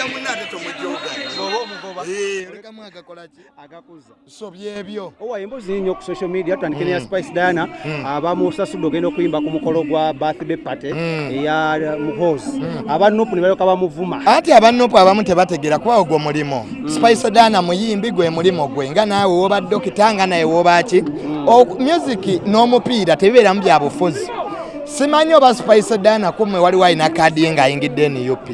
omujja munna ate tomujoogalekamu agakolaki agakuza. So byebyo. Owa embuzi nnyo ku social media tutandike neya spice diana abamusasudde ogenda okuyimba ku mukolo gwa birthday party eya muhozi abanupu ne balyoka bamuvuma. Ati abanupu abamu tebategera kuba ogwo mulimo spice dana muyimbi gwe mulimo gwe nga naawe woba dokita nga naye wobaki music n'omupiira tebibeeramu bya bufuzi. Simanyi oba spice dana kumwe waliwo alina kaadi ye ng'ayingidde nup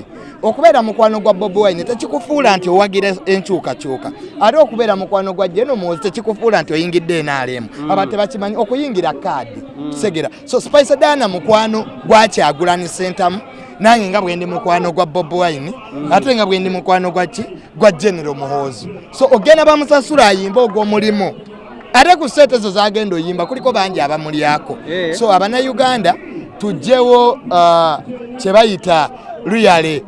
okubeera mukwano gwa bobi wine tekikufuula nti owagira enkyukakyuka. Ate okubeera mukwano gwa genomuzi tekikufuula nti oyingidde nrm aba tebakimanyi okuyingira kaadi segera. So spice dana mukwano gwakyagulani sentamu nange nga bwendi mukwano gwa bob wine ate nga bwendi mukwano gwaki gwa genero muhoozi so ogenda bamusasula ayimba ogw'omulimu. Ate ku sente ezo zagenda oyimba kuliko bangi abamulyako. So abanauganda tugjewo uh, kyebayita luyale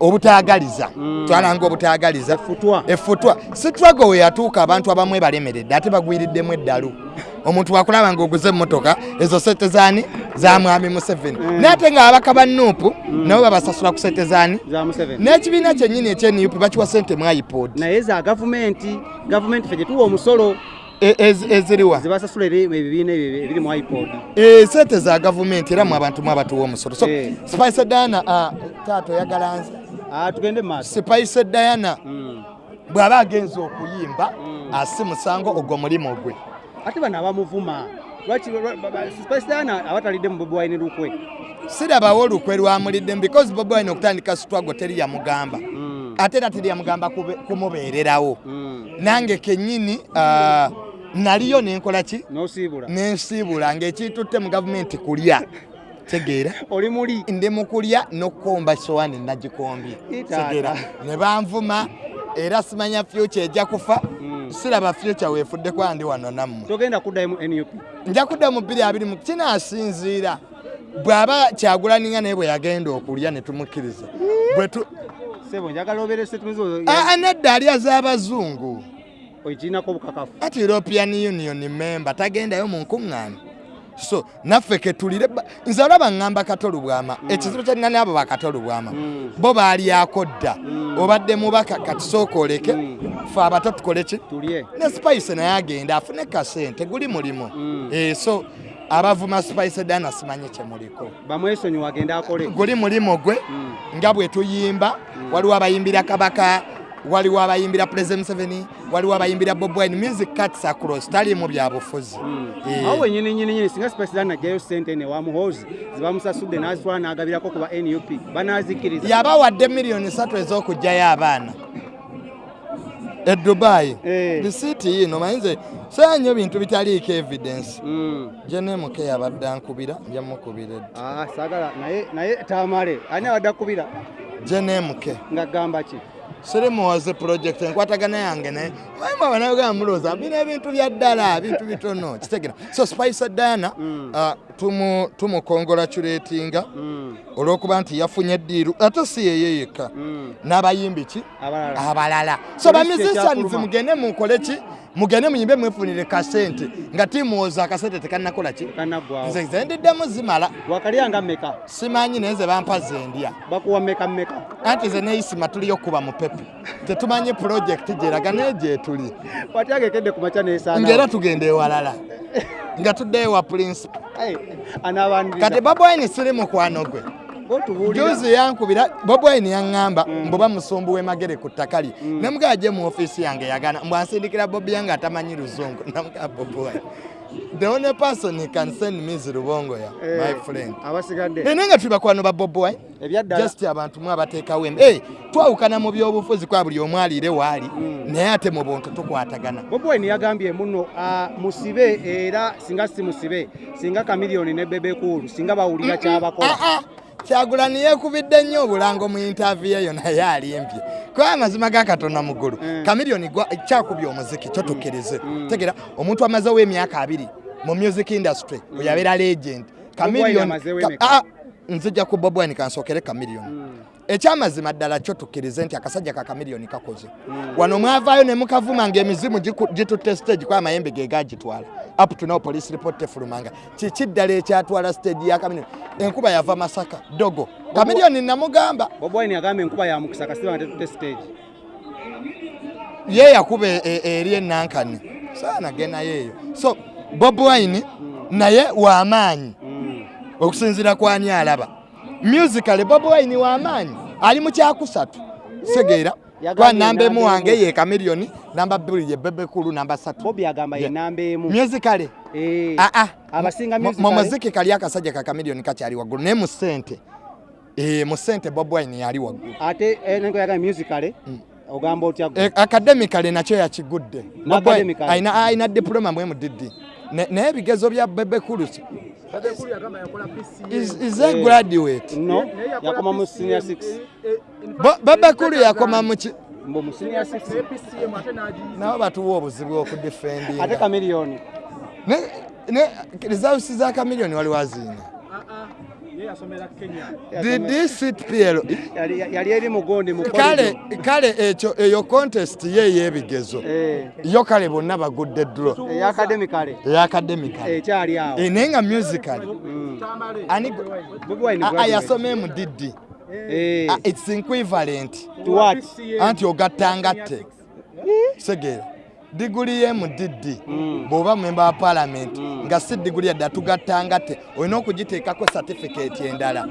obutagaliza twalanga obutagaliza effutwa. Sitwago we yatuuka abantu abamu ebalemeredde ate bagwiriddemu eddalu. Omuntu wakulaba ngaoguze emmotoka ezo sente zaani? Za mwami museveni. Naye ate nga ababaka ba nuupu nabo babasasula ku sente zaani? N'ekibiina kyennyini ekyenup bakiwa sente mu ipod. Naye za gavumenti. Gavumenti fe gyetuwa omusolo. E- ez- eziriwa. Zibasasula ebibiina ebyo ebiri mu ipod Eh, sente za gavumenti era mu abantu mu abatuwa omusolo. So Eh. spice diana ah, taata oyagala nze. Tugende maaso. Spice diana Mm. bw'aba agenza okuyimba asi musango ogwo mulimu gwe ate bano abamuvuma spice diana abatalidde mu bobi wine lukwe? Sirabawo olukwe lwamuliddemu because bobi wine okutandika sitwago teri yamugamba Mm. ate era teri yamugamba kumubeererawo. Mm. nange kennyini naliyo nenkola ki? Nensiibula ngaekitutte mu gavumenti kulya. Tegeera oli muli? Ndi mu kulya n'okukomba sowaani nagikombye. Tegeera ne banvuma era simanya fyuca ejja kufa Mm. siraba fyuca weefuddeko andi wano nammwe. Togenda kuddayo mu nup nja kudda mu bbiri abiri mu kinaasinziira. Bw'aba kyagulanninga naye bwe yagenda okulya ne tumukkiriza. Bwe nedda alya z'abazungu okirinako obukakafu ati european union member tagendayo mu nkuŋŋaana so naffe ketulire nze olaba ŋŋamba katolu bwama ekizibu kyalina naabo bakatolu bwama Mm. bo baalyako dda obadde mubaka kati sooka oleke fe abato tukole ki? Ne spice naye agenda afune kasente guli mulimu. Mm. Eh, so abavuma spice dana simanyi kyemuliko bamwesonyi wagenda akole. Guli mulimu gwe Mm. nga bwe tuyimba waliwo abayimbira kabaka waliwo abayimbira president museveni waliwo abayimbira bob wine music cuts across talimu byabufuzi Eh, awo wenyini nyini nyini singa spice diana ajjayo sente ne wamuhozi zibamusasudde n'azitwala n'agabirako ku ba nup banazikkiriza yabawadde miliyoni satu ez'okugjayo abaana. E dubai. Eh. lisiiti yiino mayinze saa nnyo bintu bitaliiko evidence. Mm. jenemuke yabadde ankubira njamukubira edda Ah, sagala naye tamale ani abadde akubira? Jenemuke nga gamba ki sirimuwoze project enkwatagana yange naye. Wayima banagamba mulowooza bina ebintu bya ddala bintu bitono kitegera. So spice diana ah, tumu- tumukongolaculatinga Mm. olw'okuba nti yafunye eddiiru ate si yeye yekka Mm. n'abayimbi ki? Abalala. So Police bamusicians ekyakuluma. mugende mukole ki mugende muyimbe mwefunire kasente. Nga timuwoza akasente tekanakola ki? Nze ze ndiddemu zimala. Wakalyanga mmeka? Simanyi naye ze bampa zendya bakuwa mmeka mmeka? Anti ze neisima tuliyo kuba mupepe tetumanyi projekiti gyeraga naye gyetuli wati agekedde ku maca nesaana. Ngaera tugenda ewalala. Nga tuddeyo wa principal kati babwine siri mukwano gwe juzi yankubira bobwine yaŋŋamba mbuba musumbu w'emagere ku ttaka lye. Nemugaa gye mu ofiisi yange yagana mbwansindikira bobi yange atamanyi luzungu namugaa bobwine the only person he can send me is rubongoya my friend. abasigadde. Naye nga tuli bakwano ba ebyaddala just abantu mwe abateekawo embe hey, twawukana mu byobufuzi kwa buli omu aliire waali naye ate mu buntu tukwatagana. Bobwine yagambye muno ah, musibe era singa si musibe singa kamiliyoni ne bebekulu singa bawulira kyabakola. Aa kyagulani yeekubidde nnyo obulango mu intaviyu eyo naye alimpye kuba amazima ga katonda muggulu kamiliyoni gwa- kyakubya omuziki kyo tukkirize tegera omuntu amazewo emyaka abiri mu music industry oyabeera legend. Emeka? Nzija ku bob wine kansookere kamiliyoni Mm. ekyamazima ddala kyo tukkirize nti akasajja ka kamiliyoni kakoze. Wano mwavaayo ne mukavuma ng'emizimu gitutte stage kwa amayembe ge gagitwala up to now police report tefulumanga. Kiki ddala ekyatwala stage ya kamiliyoni? Enkuba yava masaka dogo. Kamiliyoni namugamba. Bob wine yagamba enkuba ya mukisa kasiba nga tetutte stage. Ye yakuba e- e- eri enankani saanagenayo eyo. So bob wine naye w'amaanyi Mm. Okusinziira kwani alaba musical bob wine w'amaanyi ali mu kyakusatu. Segeera Yagambye kwa namba emu namba wange ye kamiliyoni namba bbiri ye bebekulu namba satu. Bob yagamba ye Yeah. namba emu. Musical Eh, aa abasinga mu musical muziki kali akasajja ka kamiliyoni kakyali waggulu naye mu ssente. Eh, mu ssente bob wine yali waggulu. Ate eh, nengo yagamba musical ogamba otya gwe? E- academically nakyo yakigudde. Alina diploma Ne- naye ebigezo bya bebekulu is is a Eh. graduate? no yakoma mu senior 6 Bo- bebekulu yakoma mu mbo mu senior 6 nabo batuwa obuzibu ate okudefendinga kamiliyoni results za kamiliyoni wali waziina did sit pl yali yali eri mugondi mu kale kale ekyo eyo contest ye ey'ebigezo yo kale bonna bagudde dro. Eyakademikale eyakademikale ekyali awo. Naye nga musical. Mm. ani Bobi Wine a- a graduate. yasoma mu didi Eh, Ah, its equivalent. To what? anti ogattangatte segeera diguli ye mu didi Mm. bw'oba memba wa palamenti nga si diguli yadde atugattangatte olina okugiteekako certificate endala.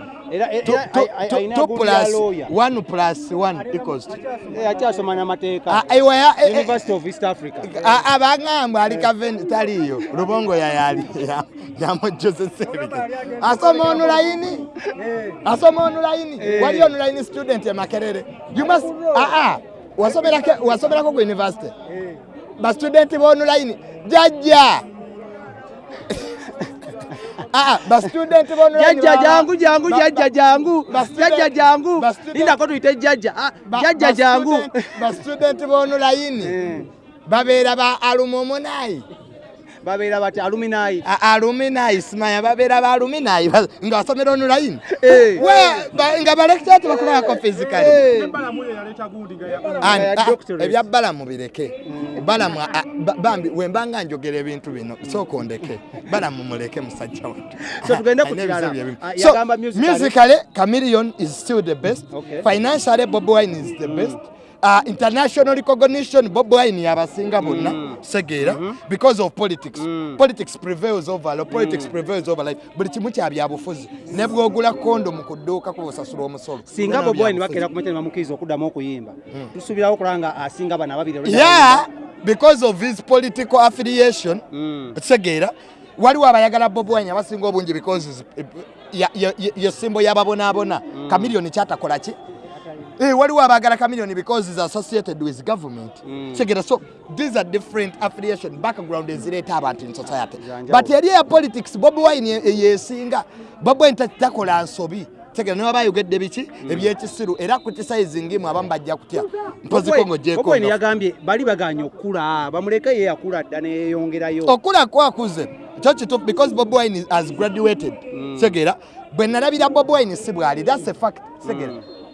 Eh, akyasoma n'amateeka Ah, ewa ya- eh, eh, university of east africa. a- abagamba ali kaven taliyo lubongo yayali yamujozesa ebigezo asoma onulayini asoma onulayini wali onulayini student e makerere? You must aa wasomerako wasomerako ku university bastudenti bonulayini jajja. Aa bastudenti bonulayini jajja jangu jangu jajja jangu. jajja jangu. lindako tuyite jajja. Ah, jajja jangu. bastudenti bonulayini Eh, babeera ba alumumunayi babeera bati aluminayi aluminayi simanya babeera ba aluminayi nga basomera onulayini Eh. nga balekita tebakulabako fizikali ah, ebya balamu bireke. Balamu ah, ba- bambi wembanga njogera ebintu bino sooka ondeke. Balamu muleke musajja. Ah, musically- musically chameleon is still the best. Financially bob wine is the best Uh, international recognition bob wine yabasinga bonna. Segeera because of politics. Politics prevails over law politics prevails over life. Buli kimu kya byabufuzi ne bwogula kondo mu kudduuka kubosasula omusolo. Singa bobi wine bakeera kumete nebamukiriza okuddamu okuyimba tusuubirawo okulaba nga asinga bano ababiri yeah because of his political affiliation. Mm. tegeera waliwo abayagala bob wine abasinga obungi because ye simbo yababonaabona kamiliyoni kyatakola ki Eh, waliwo abagala kamiliyoni because is associated with government. Tegeera so these are different affiliation background ezireeta abantu in society. But eri eya politics bob wine ye- yesinga bob wine ta- takola nsobi. Tegeera niba bayogedde biki? Ebyekisiru era kutisayizingimu abamu bajja kutya. Mpoziko Bobi ng'ogyeko Wine yagambye bali baganye okula bamuleke ye yakula dda neyeyongerayo okula kwakuze. Kyo kituufu because bob wine has graduated. Segera bwe nalabira bob wine si bwali thats a fact. Segera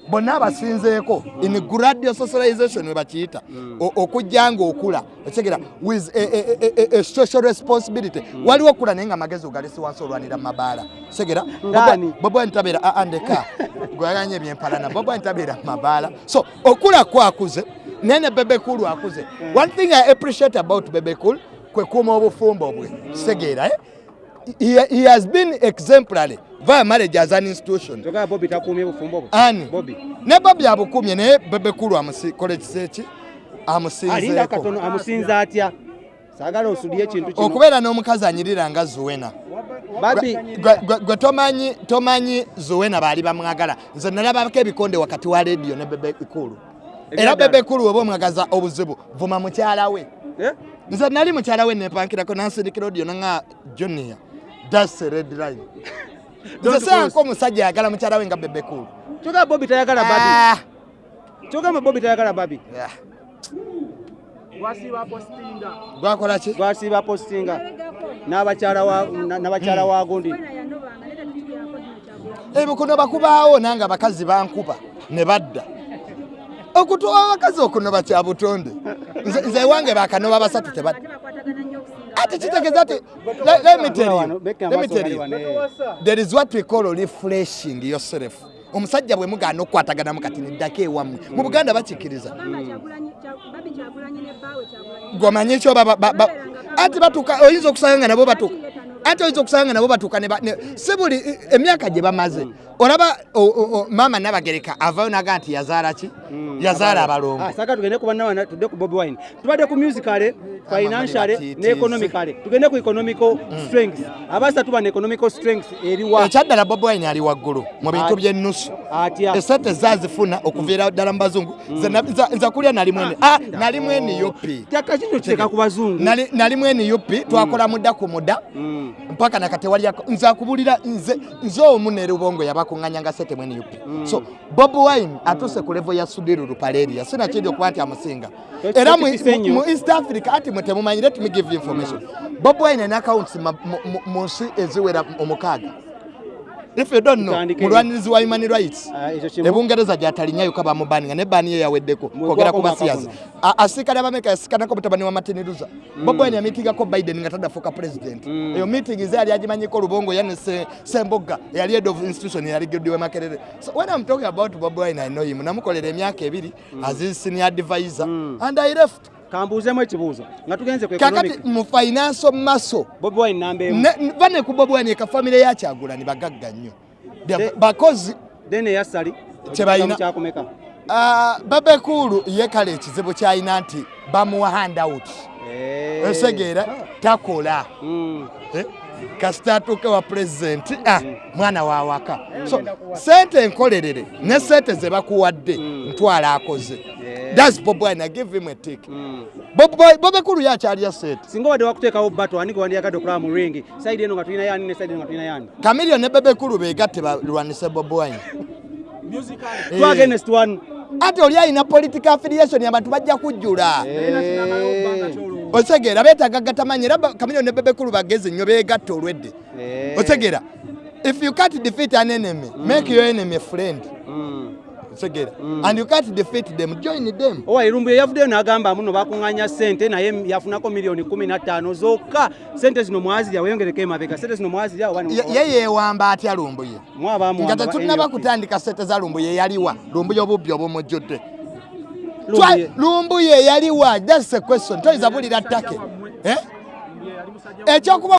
bonna abasinzeeko in gradual socialization we bakiyita. O- okujja nga okula. Okitegeera with a, social responsibility. Waliwo okula naye nga amagezi ogalesi wansi olwanira mumabaala segera Ngani? bob wine tabeera andeka gwaganye ebyempalana bob wine tabeera mumabaala so okula kwakuze naye ne bebekulu akuze one thing i appreciate about bebekulu kwe kuuma obufumbo bwe. Segeera eh? He, he has been exemplary. Via marriage as an institution. Togaba bobi takuumye bufumbo ani? Bobi. Ne bobi abukumye naye bebekulu amukola ekiseki alinda amusinzeeko. Katono amusinza atya? Saagala osudye ekintu kino. Okubeera n'omukazi anyirira nga zuwena. Gwe- tomanyi tomanyi zuwena baali bamwagala. Nze nalabako ebikonde wakati wa rediyo ne bebekulu. Era Ebyadala. bebekulu weba omwagaza obuzibu vuma mukyala we. Eh? nze nali mukyala we nempankirako nansindikira odiyo nanga junior thats a red line. Nze Don't seyanko omusajja yagala mukyala we nga bebekulu kyogamba bobi tayagala babi. Ah, kyogamba bobi tayagala babi. Yeah. gwakola ki? Gwasiiba postinga. N'abakyala wa- na- n'abakyala wa gundi. Ebukuno bakubaawo nange abakazi bankuba ne badda. Okutuwa abakazi okunoba kya butonde. Nze- ewange bakanoba basatu tebadda ati kitegeeza ati le- let me tell you, let me tell you. there is what we call refreshing yourself. Omusajja bwe mugaana okukwataganamu kati neddako ewammwe mu buganda bakikiriza gomanyi ekyo baba- ba- ba- anti batuuka oyinza okusanga nga nabo batuuka anti oyinza okusanga nga nabo batuuka si buli emyaka gye bamaze. Olaba maama nabagereka avayo naga nti yazaala ki? Yazaala abalongo. Ah, saka tugende ku bannawana tudde ku bobi wine. Tubadde ku musicale financiale ne economicale tugende ku economical strength abasa tuba ne economical strength eriwa ekyaddala bobi wine ali waggulu mu bintu byennusu. Esente zazifuna okuviira ddala mu bazungu. Na- nza- kulya nali mwene. Ah, nali mwene yupi? Tyaka kino kiteeka ku bazungu. Nali- nali mwene yupi? Twakola mudda ku mudda Mm. mpaka nakatewaliako nze akubulira nze nze omu ne lubongo yabakuŋŋanyanga sente mwene yupi. So bob wine atuuse ku levo ya sudiru lupaleria sinakiri okuba nti amusinga. Ekyo era mu- nnyo. mu east africa ati mwe temumanyi let me give you information. Bob wine alina accounts ma- mu- mu- mu nsi eziwera omukaaga if you don't know mulwanirizi wa human rights. Ah, ebungereza gyatalinyayo kaba mubaninga ne bani ye yaweddeko kogera kwogera ku basiyazi mwaka asiikale abameka yasikanako mutabani wa martin luza bobi wine yamitingako biden nga tadafuuka president. Eyo meeting ze yali agimanyiko olubongo yani Se- sembogga eyali head of institution yaligiddiwe makerere. So when i'm talking about bobo wine i know him. Namukolera emyaka ebiri as his senior advisor. And i left kambuuzemu ekibuuzo nga tugenze kakati mu financial muscle bobi wine namba emu. ne- bane ku bobi wine ekafamire yakyagula ne bagagga nnyo. Bakozi then eyassali Kyebalina. kyakumeka. Ah, babekulu ye kale ekizibu kyalina nti bamuwa handout. Osegeera takola. Eh, kasita atuuke wa pulezidenti ah, mwana wa waka so sente enkolerere ne sente ze bakuwadde ntwala akoze thats bob wine. I give him a tick. Bob Boy- bobekulu yakyalya sente singa obadde wakuteekawo bato ani gwe wandyagadde okulaba mu ringi saidi eno nga tulina yani ne saidi eno nga tulina yani kamilio ne bebekulu begatte balwanise bob wine. Eh. two against one. Ate oli alina political affiliation abantu bajja kujjula. Eh. otegeera beetaaga gatamanyi era ba- kamilio ne bebekulu bagezi nnyo beegatta olwedde. Eh. otegeera if you can't defeat an enemy make your enemy a friend. Mm. Otegeera and you can't defeat them. Join them. Owa irumbu yeyavuddeyo n'agamba muno bakuŋŋanya sente naye yafunako miliyoni kumi na ttaano zokka. Sente zino mwazirya weyongereko emabega. Sente zino mwazirya oba Ye- ye yeewamba atya lumbuye nga tetunaba kutandika sente za lumbuye yaliwa. Lumbuye obubbi obumujjudde. Twa- lumbuye yaliwa. Thats a question. Toyinza bulira ttake. Eh? ekyokuba